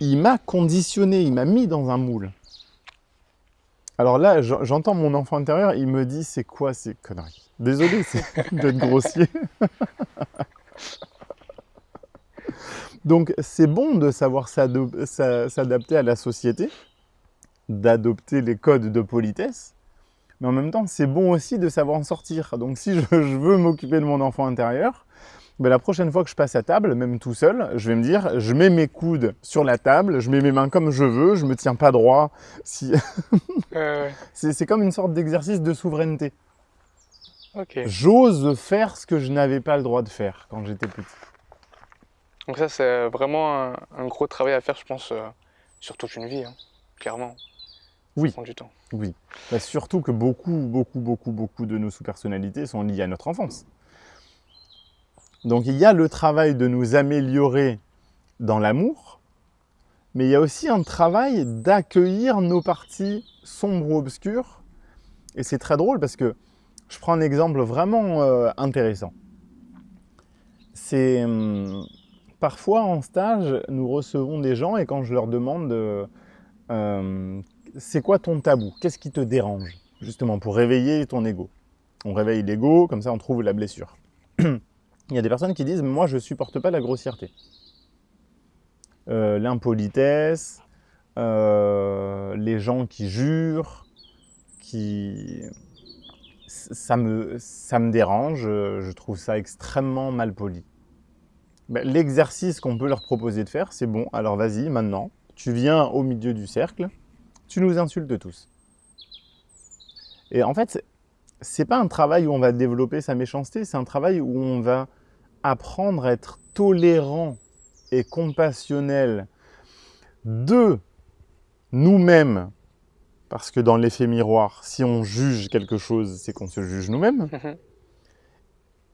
[SPEAKER 1] il m'a conditionné, il m'a mis dans un moule. Alors là, j'entends mon enfant intérieur, il me dit, c'est quoi ces conneries? Désolé d'être grossier. Donc c'est bon de savoir s'adapter à la société, d'adopter les codes de politesse, mais en même temps c'est bon aussi de savoir en sortir. Donc si je, veux m'occuper de mon enfant intérieur, ben, la prochaine fois que je passe à table, même tout seul, je vais me dire, je mets mes coudes sur la table, je mets mes mains comme je veux, je me tiens pas droit. Si... c'est comme une sorte d'exercice de souveraineté. J'ose faire ce que je n'avais pas le droit de faire quand j'étais petit.
[SPEAKER 2] Donc ça, c'est vraiment un, gros travail à faire, je pense, euh, sur toute une vie, hein, clairement.
[SPEAKER 1] Oui. Ça prend du temps. Oui. Bah, surtout que beaucoup, beaucoup, beaucoup, beaucoup de nos sous-personnalités sont liées à notre enfance. Donc il y a le travail de nous améliorer dans l'amour, mais il y a aussi un travail d'accueillir nos parties sombres ou obscures. Et c'est très drôle parce que je prends un exemple vraiment euh, intéressant. C'est hum, Parfois en stage, nous recevons des gens et quand je leur demande euh, c'est quoi ton tabou? Qu'est-ce qui te dérange Justement pour réveiller ton ego? On réveille l'ego, comme ça on trouve la blessure. Il y a des personnes qui disent moi je supporte pas la grossièreté. Euh, l'impolitesse, euh, les gens qui jurent, qui... Ça me, ça me dérange, je trouve ça extrêmement mal poli. Ben, l'exercice qu'on peut leur proposer de faire, c'est bon, alors vas-y, maintenant, tu viens au milieu du cercle, tu nous insultes tous. Et en fait, c'est pas un travail où on va développer sa méchanceté, c'est un travail où on va apprendre à être tolérant et compassionnel de nous-mêmes, parce que dans l'effet miroir, si on juge quelque chose, c'est qu'on se juge nous-mêmes, mhm.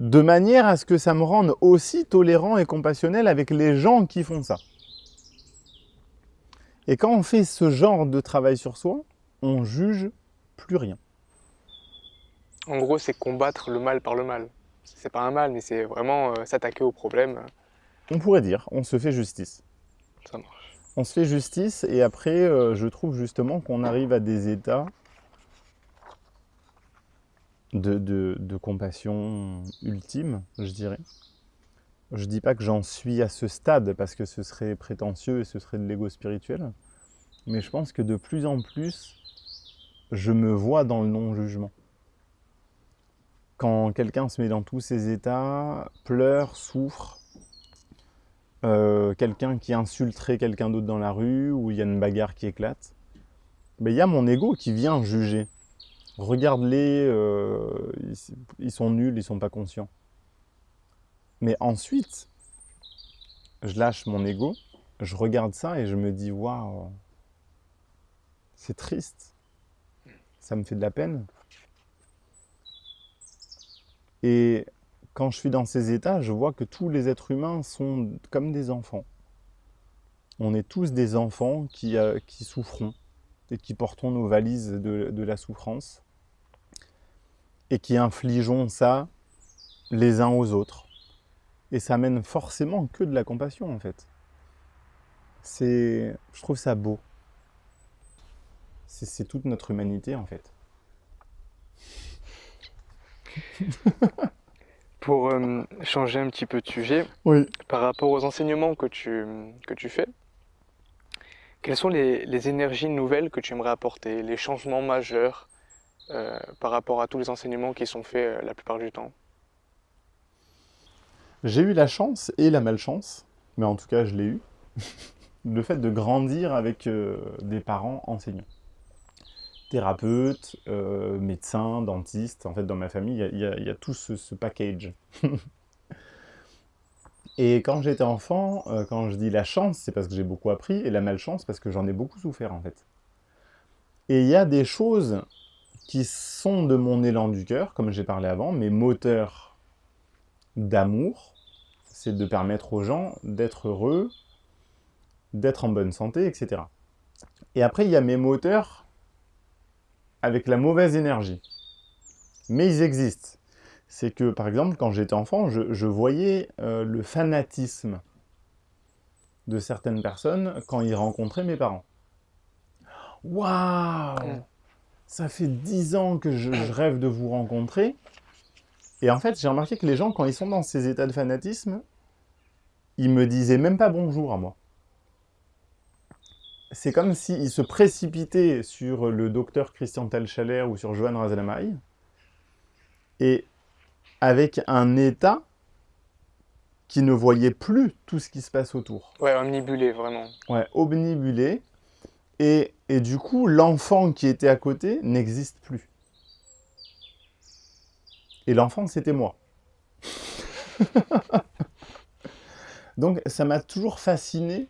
[SPEAKER 1] de manière à ce que ça me rende aussi tolérant et compassionnel avec les gens qui font ça. Et quand on fait ce genre de travail sur soi, on juge plus rien.
[SPEAKER 2] En gros, c'est combattre le mal par le mal. C'est pas un mal, mais c'est vraiment euh, s'attaquer au problème.
[SPEAKER 1] On pourrait dire, on se fait justice.
[SPEAKER 2] Ça marche.
[SPEAKER 1] On se fait justice et après, euh, je trouve justement qu'on arrive à des états de, compassion ultime, je dirais. Je dis pas que j'en suis à ce stade parce que ce serait prétentieux et ce serait de l'ego spirituel, mais je pense que de plus en plus, je me vois dans le non-jugement. Quand quelqu'un se met dans tous ces états, pleure, souffre, euh, quelqu'un qui insulterait quelqu'un d'autre dans la rue, ou il y a une bagarre qui éclate, mais il y a mon ego qui vient juger. Regarde-les, euh, ils, sont nuls, ils sont pas conscients. Mais ensuite, je lâche mon ego, je regarde ça et je me dis, waouh, c'est triste, ça me fait de la peine. Et quand je suis dans ces états, je vois que tous les êtres humains sont comme des enfants. On est tous des enfants qui, euh, souffrons et qui portons nos valises de, la souffrance et qui infligeons ça les uns aux autres. Et ça mène forcément que de la compassion en fait. C'est, je trouve ça beau. C'est toute notre humanité en fait.
[SPEAKER 2] Pour euh, changer un petit peu de sujet, par rapport aux enseignements que tu, que tu fais, quelles sont les, énergies nouvelles que tu aimerais apporter, les changements majeurs euh, par rapport à tous les enseignements qui sont faits euh, la plupart du temps?
[SPEAKER 1] J'ai eu la chance et la malchance, mais en tout cas je l'ai eu, le fait de grandir avec des parents enseignants thérapeute, euh, médecin, dentiste. En fait, dans ma famille, il y, a tout ce, package. et quand j'étais enfant, euh, quand je dis la chance, c'est parce que j'ai beaucoup appris, et la malchance, parce que j'en ai beaucoup souffert, en fait. Et il y a des choses qui sont de mon élan du cœur, comme j'ai parlé avant, mes moteurs d'amour, c'est de permettre aux gens d'être heureux, d'être en bonne santé, etc. Et après, il y a mes moteurs avec la mauvaise énergie. Mais ils existent. C'est que, par exemple, quand j'étais enfant, je, voyais euh, le fanatisme de certaines personnes quand ils rencontraient mes parents. Waouh Ça fait dix ans que je, je, rêve de vous rencontrer. Et en fait, j'ai remarqué que les gens, quand ils sont dans ces états de fanatisme, ils me disaient même pas bonjour à moi c'est comme s'il se précipitait sur le docteur Christian Talchaler ou sur Johan Razalamaï, et avec un état qui ne voyait plus tout ce qui se passe autour.
[SPEAKER 2] Ouais, omnibulé, vraiment.
[SPEAKER 1] Ouais, omnibulé. Et, et du coup, l'enfant qui était à côté n'existe plus. Et l'enfant, c'était moi. Donc, ça m'a toujours fasciné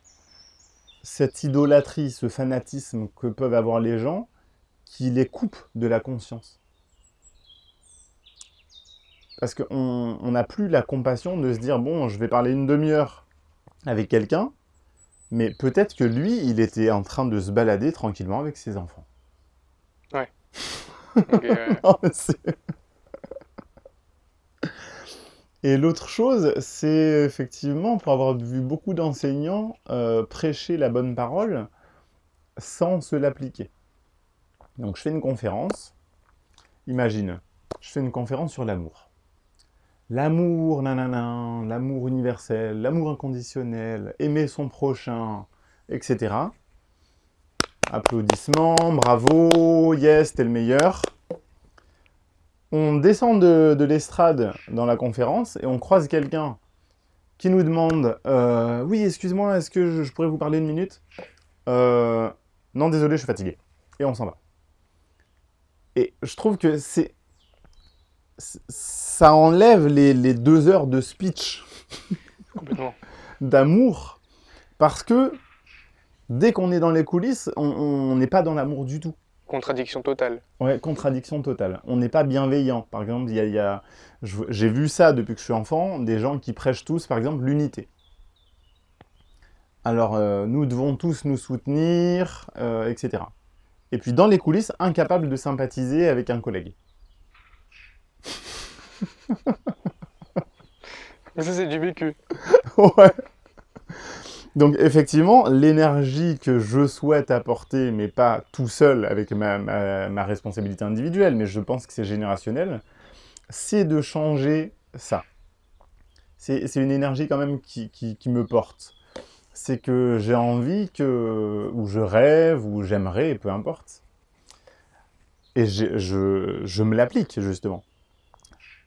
[SPEAKER 1] cette idolâtrie, ce fanatisme que peuvent avoir les gens, qui les coupe de la conscience. Parce qu'on n'a plus la compassion de se dire, bon, je vais parler une demi-heure avec quelqu'un, mais peut-être que lui, il était en train de se balader tranquillement avec ses enfants.
[SPEAKER 2] Ouais.
[SPEAKER 1] Et l'autre chose, c'est effectivement, pour avoir vu beaucoup d'enseignants euh, prêcher la bonne parole sans se l'appliquer. Donc je fais une conférence, imagine, je fais une conférence sur l'amour. L'amour, nanana, l'amour universel, l'amour inconditionnel, aimer son prochain, etc. Applaudissements, bravo, yes, t'es le meilleur on descend de, l'estrade dans la conférence et on croise quelqu'un qui nous demande euh, Oui, excuse-moi, est-ce que je, pourrais vous parler une minute? Euh, Non, désolé, je suis fatigué. » Et on s'en va. Et je trouve que c'est... Ça enlève les, les deux heures de speech d'amour, parce que dès qu'on est dans les coulisses, on n'est pas dans l'amour du tout.
[SPEAKER 2] Contradiction totale.
[SPEAKER 1] Ouais, contradiction totale. On n'est pas bienveillant. Par exemple, il y a, j'ai vu ça depuis que je suis enfant, des gens qui prêchent tous, par exemple, l'unité. Alors, euh, nous devons tous nous soutenir, euh, etc. Et puis, dans les coulisses, incapable de sympathiser avec un collègue.
[SPEAKER 2] ça, c'est du vécu.
[SPEAKER 1] ouais. Donc effectivement, l'énergie que je souhaite apporter, mais pas tout seul avec ma, responsabilité individuelle, mais je pense que c'est générationnel, c'est de changer ça. C'est une énergie quand même qui, me porte. C'est que j'ai envie que, ou je rêve, ou j'aimerais, peu importe. Et je, je me l'applique justement.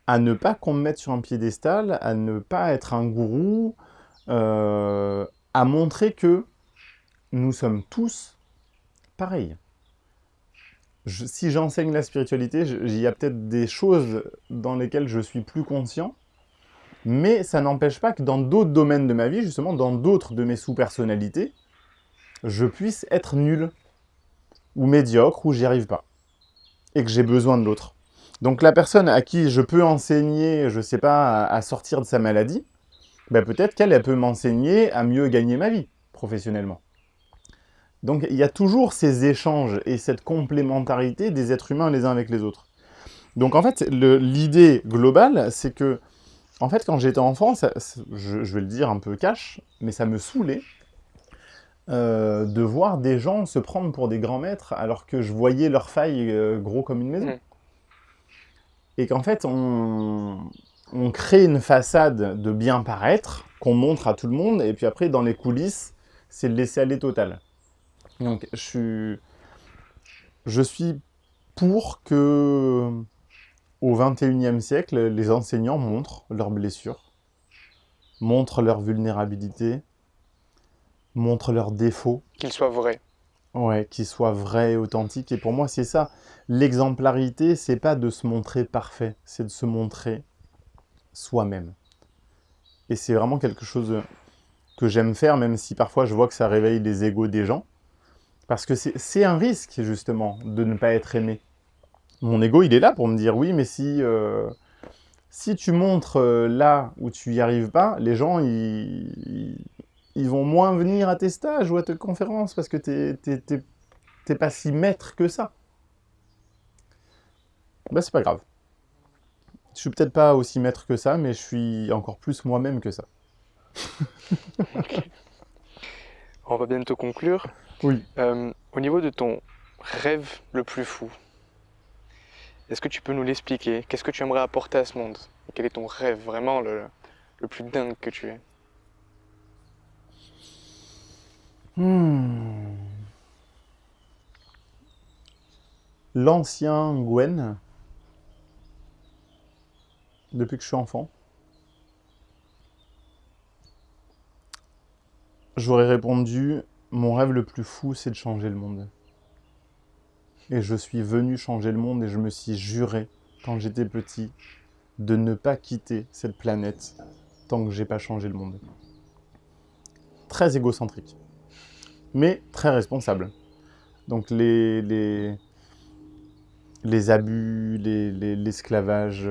[SPEAKER 1] À ne pas qu'on me mette sur un piédestal, à ne pas être un gourou, euh, à montrer que nous sommes tous pareils. si j'enseigne la spiritualité, il y a peut-être des choses dans lesquelles je suis plus conscient, mais ça n'empêche pas que dans d'autres domaines de ma vie, justement, dans d'autres de mes sous-personnalités, je puisse être nul, ou médiocre, ou j'y arrive pas, et que j'ai besoin de l'autre. Donc la personne à qui je peux enseigner, je sais pas, à sortir de sa maladie, ben, peut-être qu'elle peut m'enseigner à mieux gagner ma vie professionnellement. Donc il y a toujours ces échanges et cette complémentarité des êtres humains les uns avec les autres. Donc en fait, l'idée globale, c'est que, en fait, quand j'étais enfant, je, vais le dire un peu cash, mais ça me saoulait euh, de voir des gens se prendre pour des grands maîtres alors que je voyais leurs failles euh, gros comme une maison. Mmh. Et qu'en fait, on, on crée une façade de bien paraître, qu'on montre à tout le monde, et puis après, dans les coulisses, c'est le laisser aller total. Donc, je suis, je suis pour que, au 21e siècle, les enseignants montrent leurs blessures, montrent leur vulnérabilité, montrent leurs défauts.
[SPEAKER 2] Qu'ils soient vrais.
[SPEAKER 1] Ouais, qu'ils soient vrais et authentiques. Et pour moi, c'est ça. L'exemplarité, c'est pas de se montrer parfait, c'est de se montrer soi-même. Et c'est vraiment quelque chose que j'aime faire, même si parfois je vois que ça réveille les égaux des gens. Parce que c'est un risque, justement, de ne pas être aimé. Mon ego, il est là pour me dire, oui, mais si, euh, si tu montres euh, là où tu n'y arrives pas, les gens, ils, ils, vont moins venir à tes stages ou à tes conférences, parce que tu n'es pas si maître que ça. Bah, c'est pas grave. Je suis peut-être pas aussi maître que ça, mais je suis encore plus moi-même que ça.
[SPEAKER 2] On va bientôt conclure.
[SPEAKER 1] Oui.
[SPEAKER 2] Euh, au niveau de ton rêve le plus fou, est-ce que tu peux nous l'expliquer? Qu'est-ce que tu aimerais apporter à ce monde? Quel est ton rêve vraiment le, plus dingue que tu es
[SPEAKER 1] hmm. L'ancien Gwen depuis que je suis enfant J'aurais répondu, mon rêve le plus fou, c'est de changer le monde. Et je suis venu changer le monde et je me suis juré, quand j'étais petit, de ne pas quitter cette planète tant que j'ai pas changé le monde. Très égocentrique, mais très responsable. Donc les, les, les abus, l'esclavage,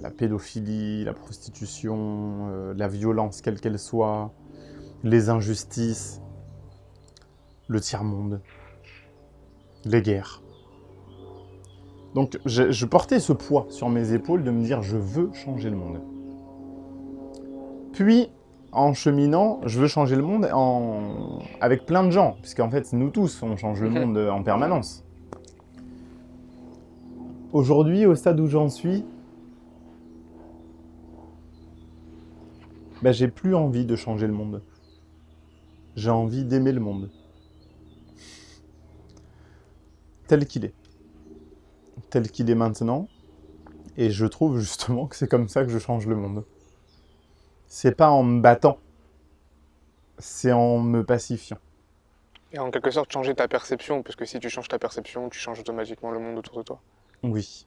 [SPEAKER 1] la, pédophilie, la prostitution, euh, la violence quelle qu'elle soit, les injustices, le tiers-monde, les guerres. Donc je, portais ce poids sur mes épaules de me dire je veux changer le monde. Puis, en cheminant, je veux changer le monde avec plein de gens, puisqu'en fait nous tous on change le monde en permanence. Aujourd'hui, au stade où j'en suis, ben, j'ai plus envie de changer le monde. J'ai envie d'aimer le monde. Tel qu'il est. Tel qu'il est maintenant. Et je trouve justement que c'est comme ça que je change le monde. c'est pas en me battant, c'est en me pacifiant.
[SPEAKER 2] Et en quelque sorte changer ta perception, parce que si tu changes ta perception, tu changes automatiquement le monde autour de toi.
[SPEAKER 1] Oui.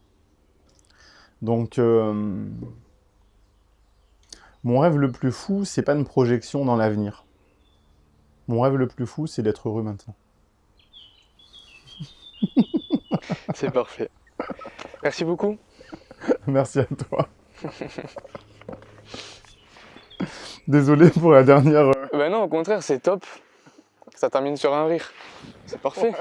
[SPEAKER 1] Donc, euh, mon rêve le plus fou, c'est pas une projection dans l'avenir. Mon rêve le plus fou, c'est d'être heureux maintenant.
[SPEAKER 2] c'est parfait. Merci beaucoup.
[SPEAKER 1] Merci à toi. Désolé pour la dernière...
[SPEAKER 2] Ben non, au contraire, c'est top. Ça termine sur un rire. C'est parfait.